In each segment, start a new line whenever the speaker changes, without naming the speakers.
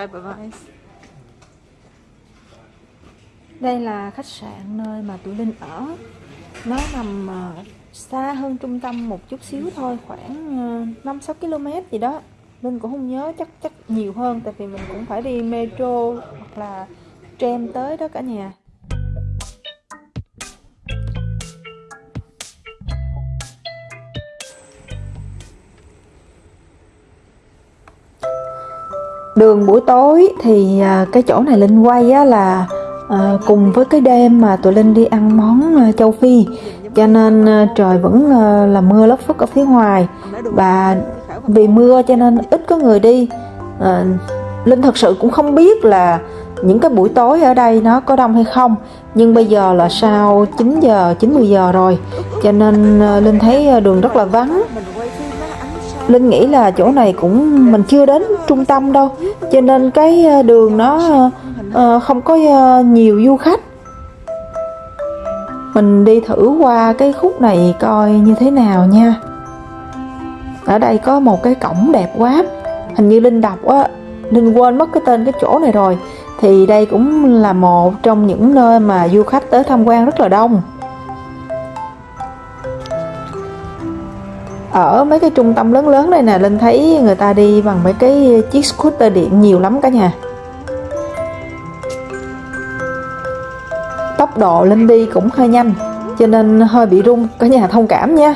Schreibbeweis.
Đây là khách sạn nơi mà tụi Linh ở. Nó nằm ờ, xa hơn trung tâm một chút xíu thôi, khoảng ờ, 5-6 km gì đó. Linh cũng không nhớ chắc chắc nhiều hơn tại vì mình cũng phải đi metro hoặc là tram tới đó cả nhà. Đường buổi tối thì à, cái chỗ này linh quay á là à, cùng với cái đêm mà tụi linh đi ăn món à, châu phi. Cho nên à, trời vẫn là mưa lất phất ở phía ngoài. Và vì mưa cho nên ít có người đi. À, linh thật sự cũng không biết là những cái buổi tối ở đây nó có đông hay không. Nhưng bây giờ là sau 9 giờ 9 10 giờ rồi. Cho nên linh thấy đường rất là vắng. Linh nghĩ là chỗ này cũng mình chưa đến trung tâm đâu. Cho nên cái ờ, đường nó ờ, không có ờ, nhiều du khách. Mình đi thử qua cái khúc này coi như thế nào nha. Ở đây có một cái cổng đẹp quá. Hình như linh đọc á, linh quên mất cái tên cái chỗ này rồi. Thì đây cũng là một trong những nơi mà du khách tới tham quan rất là đông. Ở mấy cái trung tâm lớn lớn đây nè linh thấy người ta đi bằng mấy cái chiếc scooter điện nhiều lắm cả nhà. Tốc độ linh đi cũng hơi nhanh, cho nên hơi bị rung, cả nhà thông cảm nha.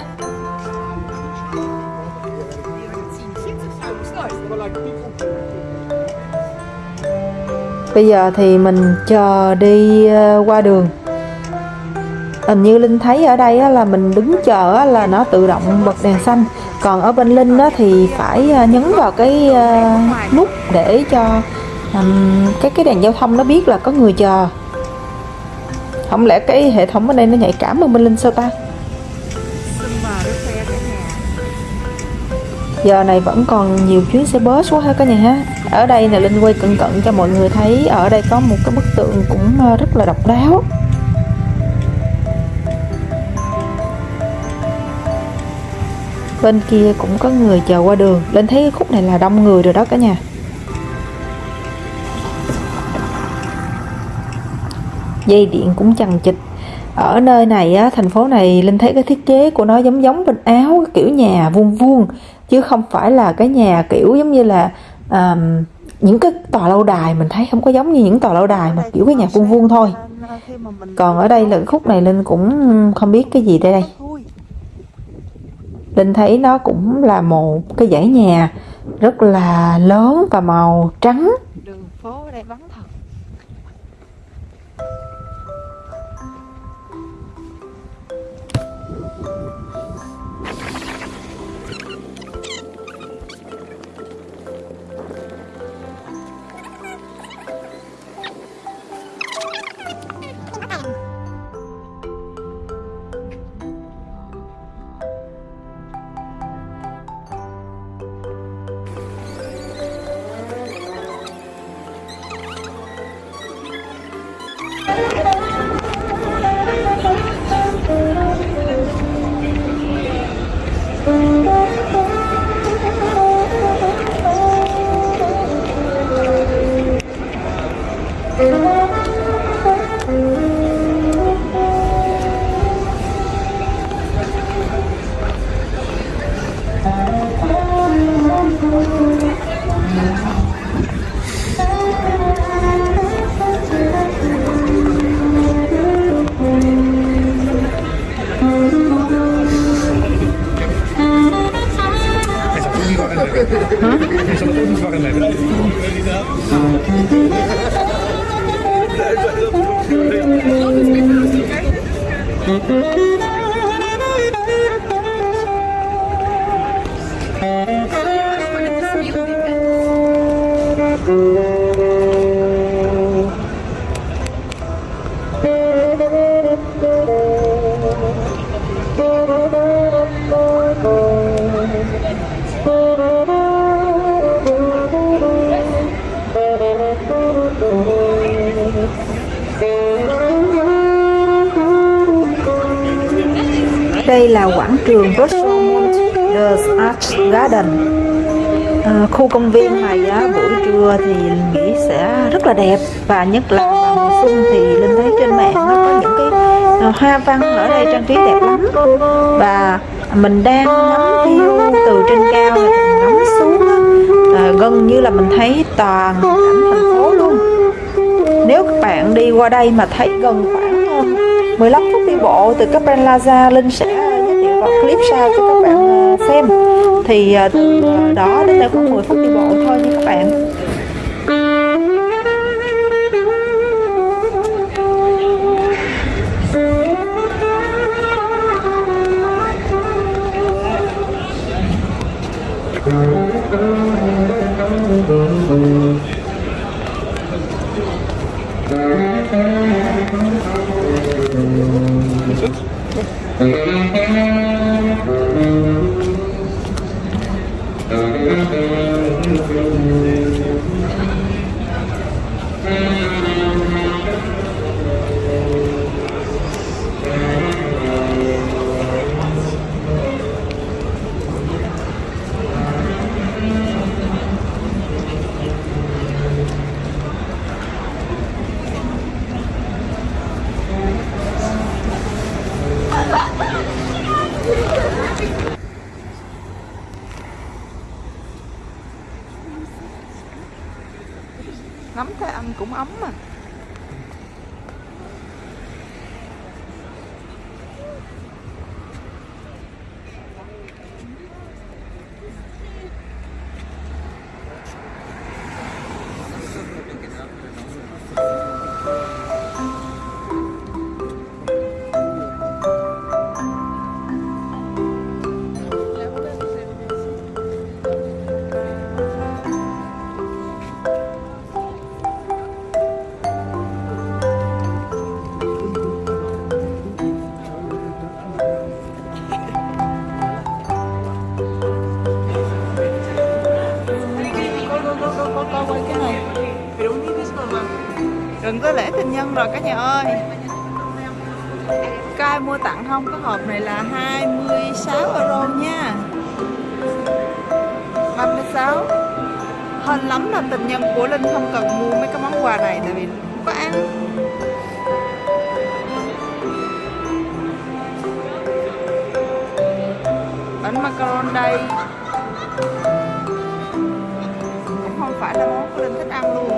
Bây giờ thì mình chờ đi ờ, qua đường hình như linh thấy ở đây là mình đứng chờ là nó tự động bật đèn xanh. Còn ở bên linh thì phải à, nhấn vào cái à, nút để cho cái cái đèn giao thông nó biết là có người chờ. Không lẽ cái hệ thống ở đây nó nhạy cảm hơn bên linh sao ta? Giờ này vẫn còn nhiều chuyến xe bus quá ha cả nhà ha. Ở đây là linh quay cận cận cho mọi người thấy, ở đây có một cái bức tượng cũng à, rất là độc đáo. Bên kia cũng có người chờ qua đường. Lên thấy khúc này là đông người rồi đó cả nhà. Dây điện cũng chằng chịch. ở nơi này á, thành phố này linh thấy cái thiết kế của nó giống giống bên áo kiểu nhà vuông vuông chứ không phải là cái nhà kiểu giống như là um, những cái tòa lâu đài mình thấy không có giống như những tòa lâu đài mà kiểu cái nhà vuông vuông thôi. Còn ở đây là cái khúc này linh cũng không biết cái gì đây đây. Linh thấy nó cũng là một cái dãy nhà rất là lớn và màu trắng.
Đường phố ở đây vắng thật.
Đây là quảng trường Rosemont The Arts Garden. À, khu công viên này á, buổi trưa thì Linh nghĩ sẽ rất là đẹp và nhất là vào mùa xuân thì Linh thấy trên mạng nó có những cái à, hoa văn ở đây trang trí đẹp lắm. Và mình đang ngắm view từ trên cao và ngắm xuống á, à, gần như là mình thấy toàn cảnh thành phố luôn. Nếu các bạn đi qua đây mà thấy gần khoảng 15 phút đi bộ từ Capri Plaza Linh sẽ giới thiệu vào clip sau cho các bạn à, xem. Thì từ đó đến đây khoảng 10 phút đi bộ thôi nha các bạn.
Ngắm thấy ăn cũng ấm mà. Rồi cả nhà ơi. Coi mua tặng không? Cái hộp này là 26 euro nha. 36 Hên lắm là tình nhân của Linh không cần mua mấy cái món quà này, Tại vì không có ăn. Bánh macaron đây. Cũng không phải là món của Linh thích ăn luôn.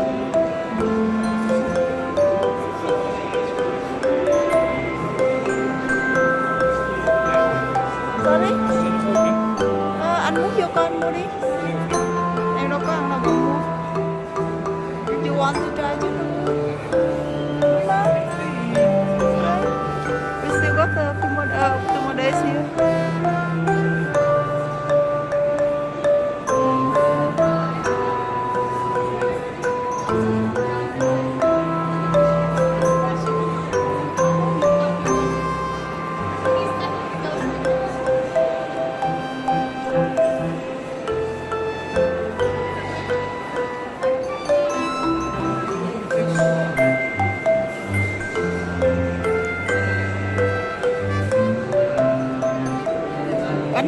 Uh, two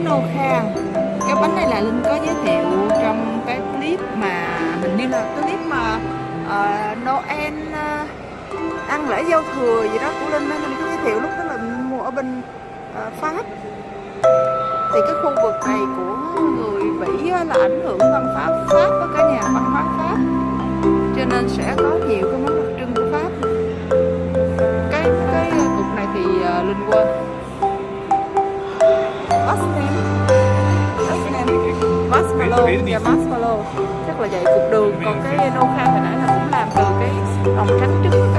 nô kha cái bánh này là linh có giới thiệu trong cái clip mà hình như là clip mà uh, noel uh, ăn lễ giao thừa gì đó của linh á linh có giới thiệu lúc đó là mua ở bên uh, pháp. Thì cái khu vực này của người bỉ là ảnh hưởng văn hóa pháp với cả nhà văn hóa pháp. Cho nên sẽ có nhiều cái món đặc trưng của pháp. Cái cái cục này thì uh, linh quên. Name? What's name? Marshmallow, dạ marshmallow Chắc là vậy cục đường. Còn cái nô kha hồi nãy là cũng làm từ cái lòng trắng trứng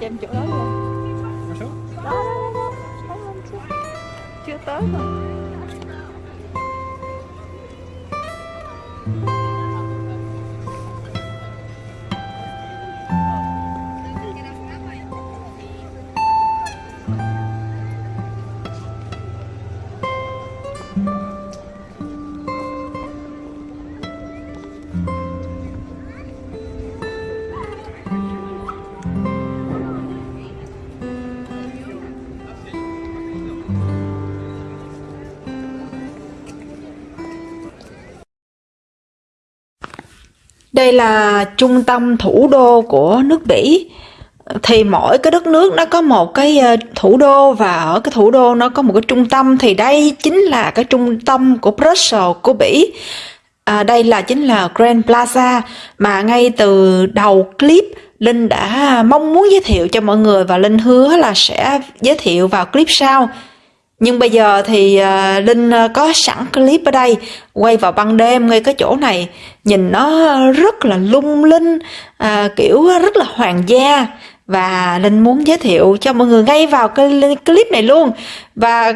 cho em chỗ đó luôn đó đó đó, đó. Chưa tới mà
Đây là trung tâm thủ đô của nước Bỉ. Thì mỗi cái đất nước nó có một cái ờ, thủ đô và ở cái thủ đô nó có một cái trung tâm thì đây chính là cái trung tâm của Brussels của Bỉ. À, đây là chính là Grand Plaza mà ngay từ đầu clip Linh đã ờ, mong muốn giới thiệu cho mọi người và Linh hứa là sẽ giới thiệu vào clip sau. Nhưng bây giờ thì ờ, Linh ờ, có sẵn clip ở đây quay vào ban đêm ngay cái chỗ này. Nhìn nó rất là lung linh à, kiểu rất là hoàng gia. Và Linh muốn giới thiệu cho mọi người ngay vào cái clip này luôn. Và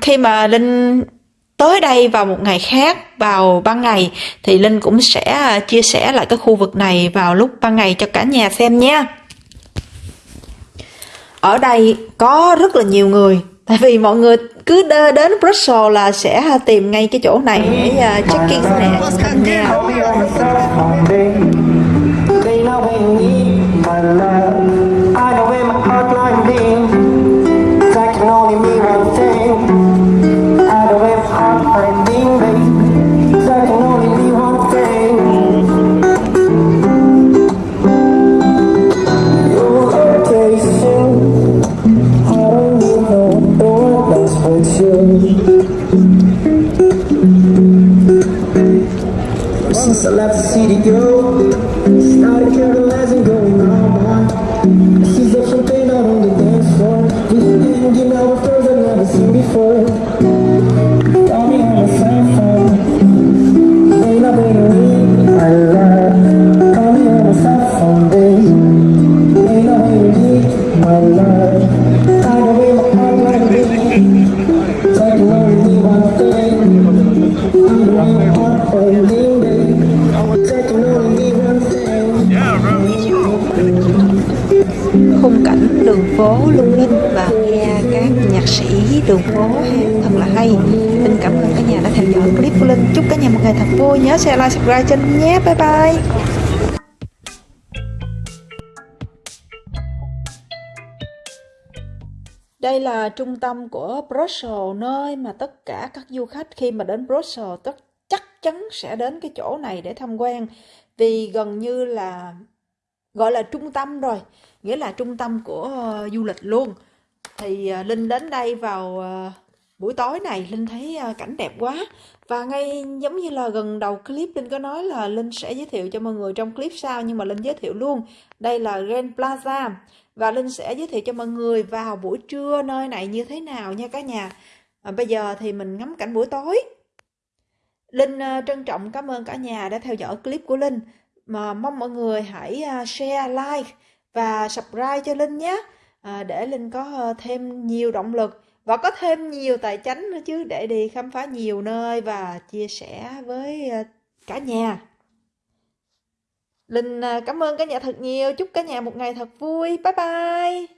khi mà Linh tới đây vào một ngày khác vào ban ngày thì Linh cũng sẽ chia sẻ lại cái khu vực này vào lúc ban ngày cho cả nhà xem nha. Ở đây có rất là nhiều người tại vì mọi người cứ đơ đến Brussels là sẽ tìm ngay cái chỗ này để uh, check-in nè đường phố thật là hay. Linh cảm ơn cả nhà đã theo dõi clip của Linh. Chúc cả nhà một ngày thật vui. Nhớ share like subscribe cho Linh nhé. Bye bye. Đây là trung tâm của Brussels, nơi mà tất cả các du khách khi mà đến Brussels tất chắc chắn sẽ đến cái chỗ này để tham quan. Vì gần như là gọi là trung tâm rồi, nghĩa là trung tâm của ờ, du lịch luôn. Thì à, Linh đến đây vào à, buổi tối này Linh thấy à, cảnh đẹp quá. Và ngay giống như là gần đầu clip Linh có nói là Linh sẽ giới thiệu cho mọi người trong clip sau nhưng mà Linh giới thiệu luôn. Đây là Grand Plaza. Và Linh sẽ giới thiệu cho mọi người vào buổi trưa nơi này như thế nào nha cả nhà. À, bây giờ thì mình ngắm cảnh buổi tối. Linh trân trọng cảm ơn cả nhà đã theo dõi clip của Linh. Mà mong mọi người hãy share like và subscribe cho Linh nhé à, để Linh có ờ, thêm nhiều động lực và có thêm nhiều tài chánh nữa chứ để đi khám phá nhiều nơi và chia sẻ với ờ, cả nhà. Linh ờ, cảm ơn cả nhà thật nhiều, chúc cả nhà một ngày thật vui. Bye bye.